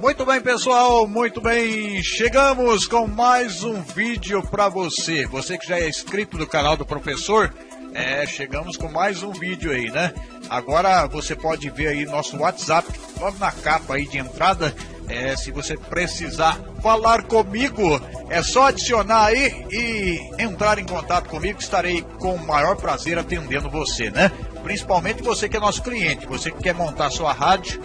Muito bem, pessoal, muito bem. Chegamos com mais um vídeo para você. Você que já é inscrito no canal do professor, é, chegamos com mais um vídeo aí, né? Agora você pode ver aí nosso WhatsApp, logo na capa aí de entrada. É, se você precisar falar comigo, é só adicionar aí e entrar em contato comigo. Estarei com o maior prazer atendendo você, né? Principalmente você que é nosso cliente, você que quer montar sua rádio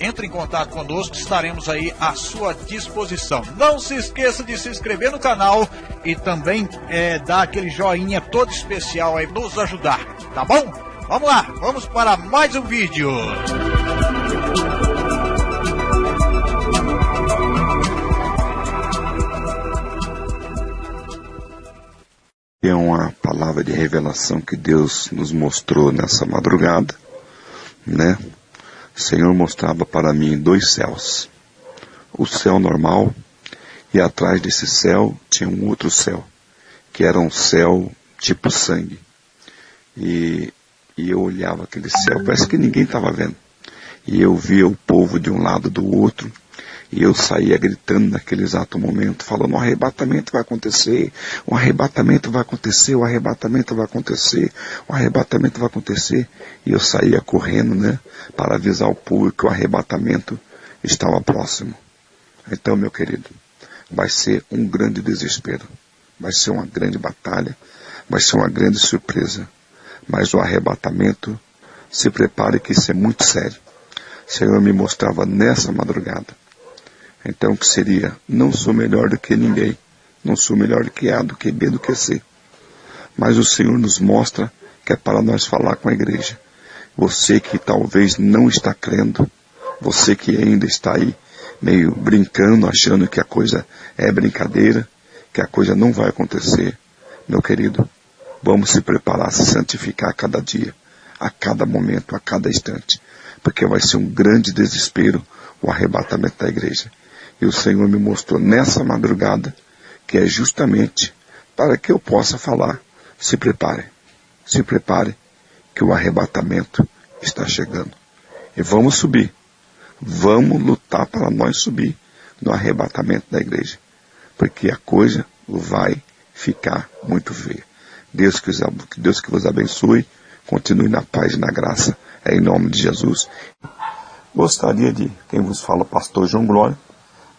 entre em contato conosco, estaremos aí à sua disposição. Não se esqueça de se inscrever no canal e também é, dar aquele joinha todo especial aí, nos ajudar, tá bom? Vamos lá, vamos para mais um vídeo. É uma palavra de revelação que Deus nos mostrou nessa madrugada, né? o Senhor mostrava para mim dois céus. O céu normal e atrás desse céu tinha um outro céu, que era um céu tipo sangue. E, e eu olhava aquele céu, parece que ninguém estava vendo. E eu via o povo de um lado do outro, e eu saía gritando naquele exato momento, falando: o arrebatamento vai acontecer, o arrebatamento vai acontecer, o arrebatamento vai acontecer, o arrebatamento vai acontecer. E eu saía correndo, né, para avisar o povo que o arrebatamento estava próximo. Então, meu querido, vai ser um grande desespero, vai ser uma grande batalha, vai ser uma grande surpresa. Mas o arrebatamento, se prepare que isso é muito sério. O Senhor me mostrava nessa madrugada então, que seria, não sou melhor do que ninguém, não sou melhor do que A, do que B, do que C. Mas o Senhor nos mostra que é para nós falar com a igreja. Você que talvez não está crendo, você que ainda está aí meio brincando, achando que a coisa é brincadeira, que a coisa não vai acontecer, meu querido, vamos se preparar, se santificar a cada dia, a cada momento, a cada instante, porque vai ser um grande desespero o arrebatamento da igreja. E o Senhor me mostrou nessa madrugada que é justamente para que eu possa falar. Se prepare, se prepare, que o arrebatamento está chegando. E vamos subir. Vamos lutar para nós subir no arrebatamento da igreja. Porque a coisa vai ficar muito feia. Deus que, Deus que vos abençoe. Continue na paz e na graça. É em nome de Jesus. Gostaria de, quem vos fala, pastor João Glória,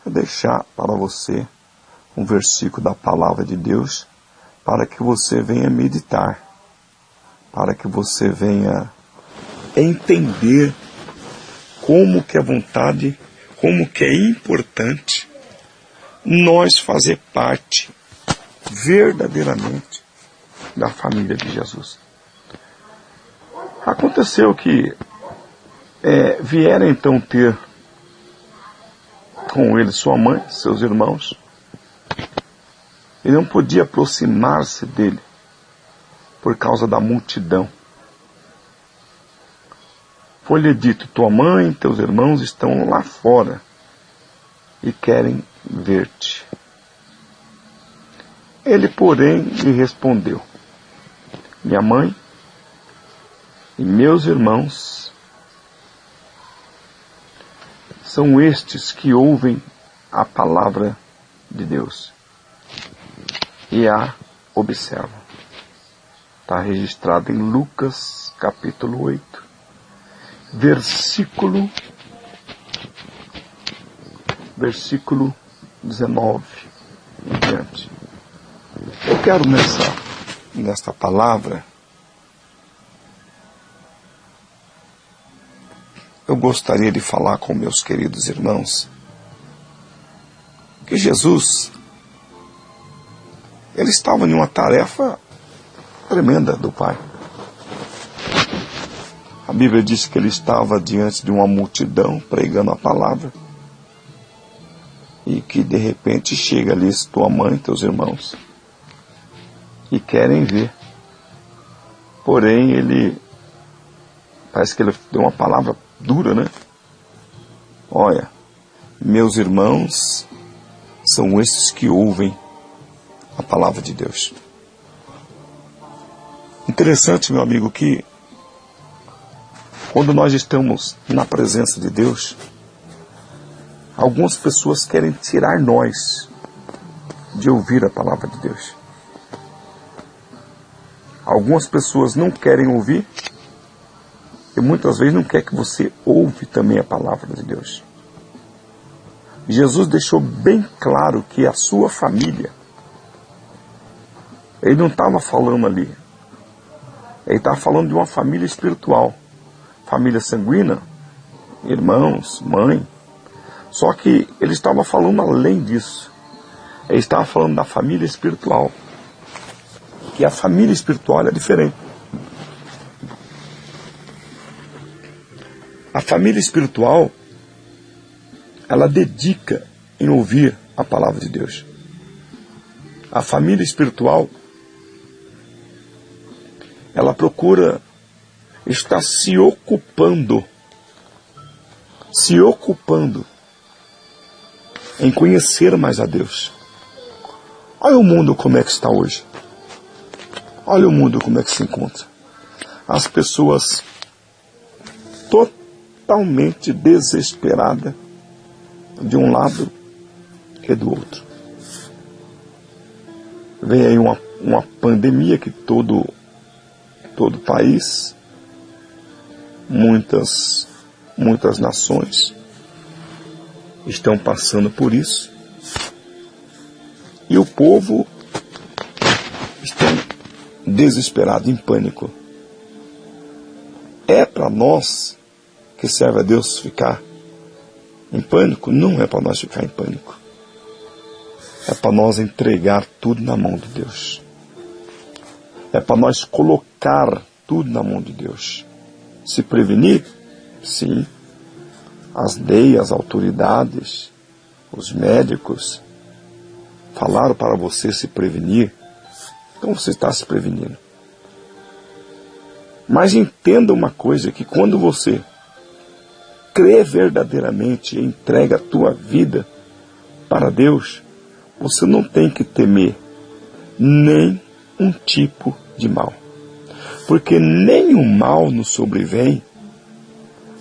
deixar para você um versículo da palavra de Deus para que você venha meditar, para que você venha entender como que é vontade, como que é importante nós fazer parte verdadeiramente da família de Jesus. Aconteceu que é, vieram então ter com ele sua mãe, seus irmãos. Ele não podia aproximar-se dele por causa da multidão. Foi-lhe dito: Tua mãe e teus irmãos estão lá fora e querem ver-te. Ele, porém, lhe respondeu: Minha mãe e meus irmãos são estes que ouvem a palavra de Deus e a observam. Está registrado em Lucas capítulo 8, versículo versículo 19 em diante. Eu quero nessa, nesta palavra eu gostaria de falar com meus queridos irmãos que Jesus ele estava em uma tarefa tremenda do Pai. A Bíblia diz que ele estava diante de uma multidão pregando a palavra e que de repente chega ali tua mãe, teus irmãos e querem ver. Porém, ele parece que ele deu uma palavra dura, né? Olha, meus irmãos são esses que ouvem a palavra de Deus. Interessante, meu amigo, que Quando nós estamos na presença de Deus, algumas pessoas querem tirar nós de ouvir a palavra de Deus. Algumas pessoas não querem ouvir e muitas vezes não quer que você ouve também a palavra de Deus. Jesus deixou bem claro que a sua família, ele não estava falando ali, ele estava falando de uma família espiritual, família sanguínea, irmãos, mãe. Só que ele estava falando além disso. Ele estava falando da família espiritual. Que a família espiritual é diferente. Família espiritual, ela dedica em ouvir a palavra de Deus. A família espiritual, ela procura estar se ocupando, se ocupando em conhecer mais a Deus. Olha o mundo como é que está hoje. Olha o mundo como é que se encontra. As pessoas totalmente totalmente desesperada de um lado e do outro. Vem aí uma, uma pandemia que todo todo país, muitas muitas nações estão passando por isso. E o povo está desesperado, em pânico. É para nós que serve a Deus ficar em pânico, não é para nós ficar em pânico. É para nós entregar tudo na mão de Deus. É para nós colocar tudo na mão de Deus. Se prevenir? Sim. As leis, as autoridades, os médicos falaram para você se prevenir. Então você está se prevenindo. Mas entenda uma coisa: que quando você crê verdadeiramente e entrega a tua vida para Deus, você não tem que temer nem um tipo de mal. Porque nenhum mal nos sobrevém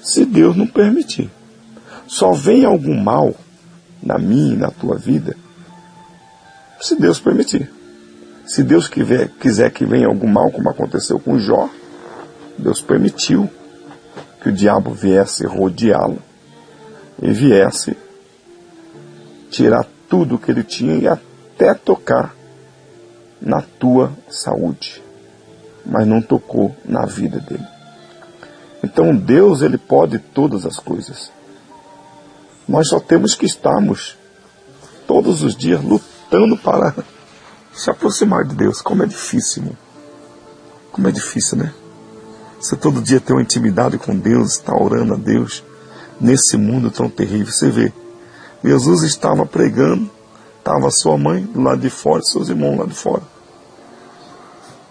se Deus não permitir. Só vem algum mal na minha e na tua vida se Deus permitir. Se Deus quiser, quiser que venha algum mal, como aconteceu com Jó, Deus permitiu que o diabo viesse rodeá-lo e viesse tirar tudo que ele tinha e até tocar na tua saúde, mas não tocou na vida dele. Então Deus ele pode todas as coisas. Nós só temos que estarmos todos os dias lutando para se aproximar de Deus. Como é difícil, como é difícil, né? Você todo dia tem uma intimidade com Deus, está orando a Deus nesse mundo tão terrível. Você vê, Jesus estava pregando, estava sua mãe lado de fora, seus irmãos lá de fora.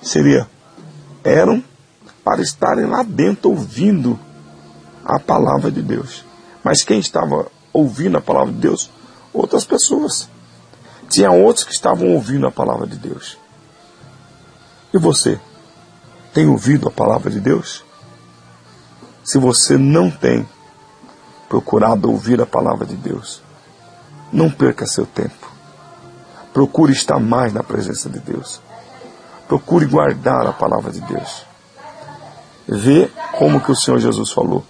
Seria, eram para estarem lá dentro ouvindo a palavra de Deus. Mas quem estava ouvindo a palavra de Deus? Outras pessoas. Tinha outros que estavam ouvindo a palavra de Deus. E você? Tem ouvido a palavra de Deus? Se você não tem procurado ouvir a palavra de Deus, não perca seu tempo. Procure estar mais na presença de Deus. Procure guardar a palavra de Deus. Vê como que o Senhor Jesus falou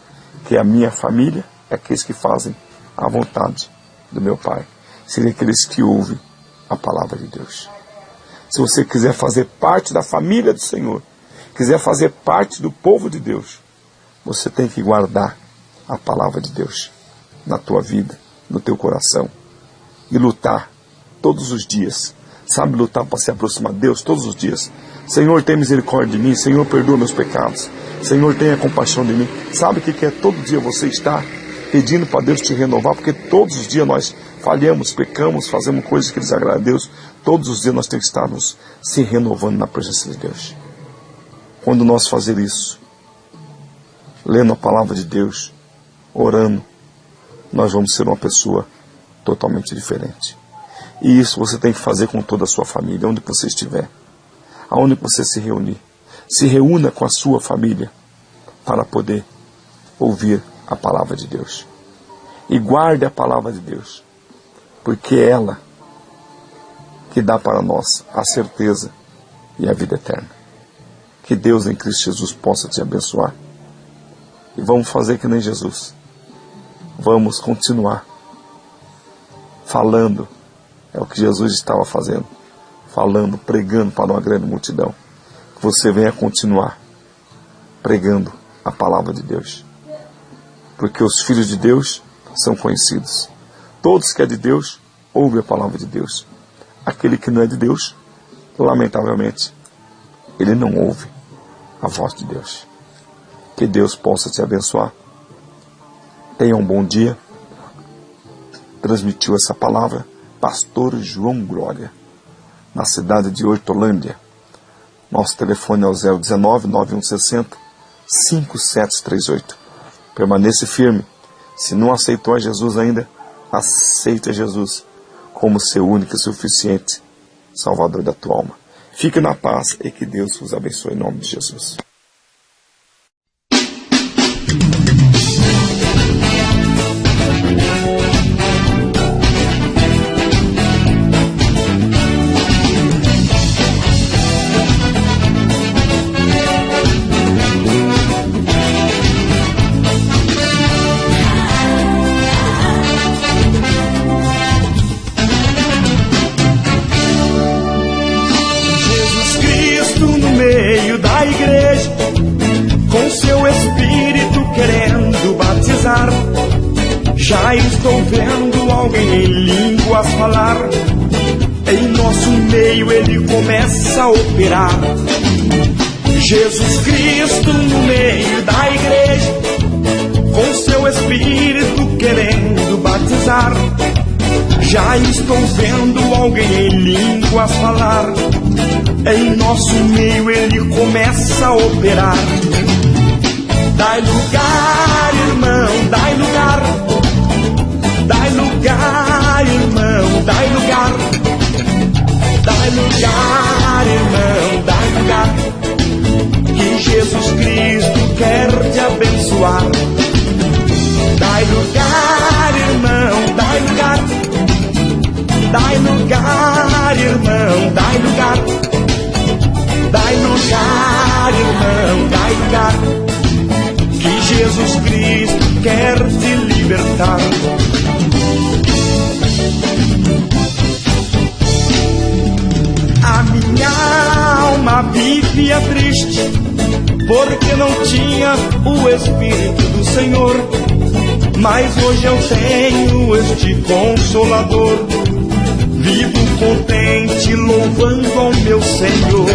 que a minha família é aqueles que fazem a vontade do meu Pai. Seria aqueles que ouvem a palavra de Deus. Se você quiser fazer parte da família do Senhor, quiser fazer parte do povo de Deus, você tem que guardar a palavra de Deus na tua vida, no teu coração e lutar todos os dias. Sabe lutar para se aproximar de Deus todos os dias. Senhor, tem misericórdia de mim. Senhor, perdoa meus pecados. Senhor, tenha compaixão de mim. Sabe o que é todo dia você estar pedindo para Deus te renovar? Porque todos os dias nós falhamos, pecamos, fazemos coisas que desagradam a Deus. Todos os dias nós temos que estar nos se renovando na presença de Deus. Quando nós fazer isso, lendo a palavra de Deus, orando, nós vamos ser uma pessoa totalmente diferente. E isso você tem que fazer com toda a sua família, onde você estiver, aonde você se reunir. Se reúna com a sua família para poder ouvir a palavra de Deus. E guarde a palavra de Deus, porque é ela que dá para nós a certeza e a vida eterna. Que Deus em Cristo Jesus possa te abençoar. E vamos fazer que nem Jesus. Vamos continuar falando. É o que Jesus estava fazendo. Falando, pregando para uma grande multidão. Que você venha continuar pregando a palavra de Deus. Porque os filhos de Deus são conhecidos. Todos que é de Deus, ouvem a palavra de Deus. Aquele que não é de Deus, lamentavelmente, ele não ouve a voz de Deus. Que Deus possa te abençoar. Tenha um bom dia. Transmitiu essa palavra Pastor João Glória, na cidade de Hortolândia. Nosso telefone é o 019 9160 5738. Permaneça firme. Se não aceitou a Jesus ainda, aceita Jesus como seu único e suficiente Salvador da tua alma. Fique na paz e que Deus vos abençoe em nome de Jesus. Em línguas falar. Em nosso meio ele começa a operar. Jesus Cristo no meio da igreja, com seu espírito querendo batizar. Já estou vendo alguém em línguas falar. Em nosso meio ele começa a operar. Dai lugar, irmão, dai lugar. Dai lugar, dai lugar. Dai lugar, irmão, dai lugar. Que Jesus Cristo quer te abençoar. Dai lugar, irmão, dai lugar. Dai lugar, irmão, dai lugar. Dai lugar, irmão, dai lugar que Jesus Cristo quer te libertar. Vivia triste, porque não tinha o Espírito do Senhor. Mas hoje eu tenho este Consolador. Vivo contente, louvando ao meu Senhor.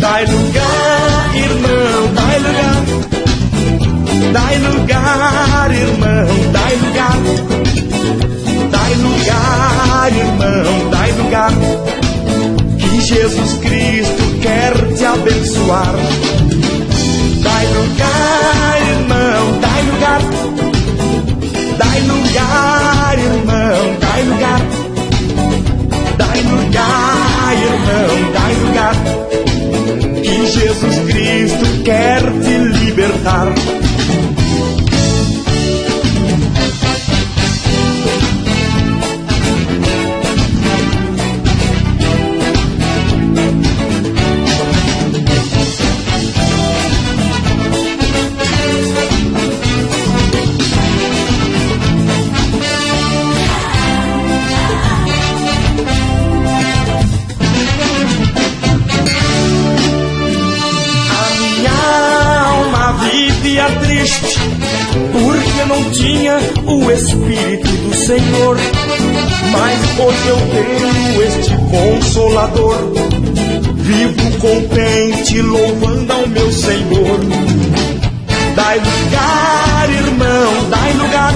Dai lugar, irmão, dai lugar Dai lugar, irmão, dai lugar. Dai lugar, irmão, dai lugar. Jesus Cristo quer te abençoar. Dai lugar, irmão, dai lugar. Dai lugar, irmão, dai lugar. Dai lugar, irmão, dai lugar. Que Jesus Cristo quer te libertar. Espírito do Senhor, mas hoje eu tenho este Consolador. Vivo contente, louvando ao meu Senhor. Dai lugar, irmão, dai lugar.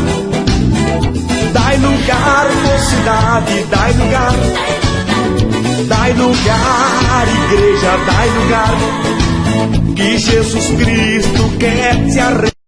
Dai lugar, mocidade, dai lugar. Dai lugar, igreja, dai lugar. Que Jesus Cristo quer te arrepender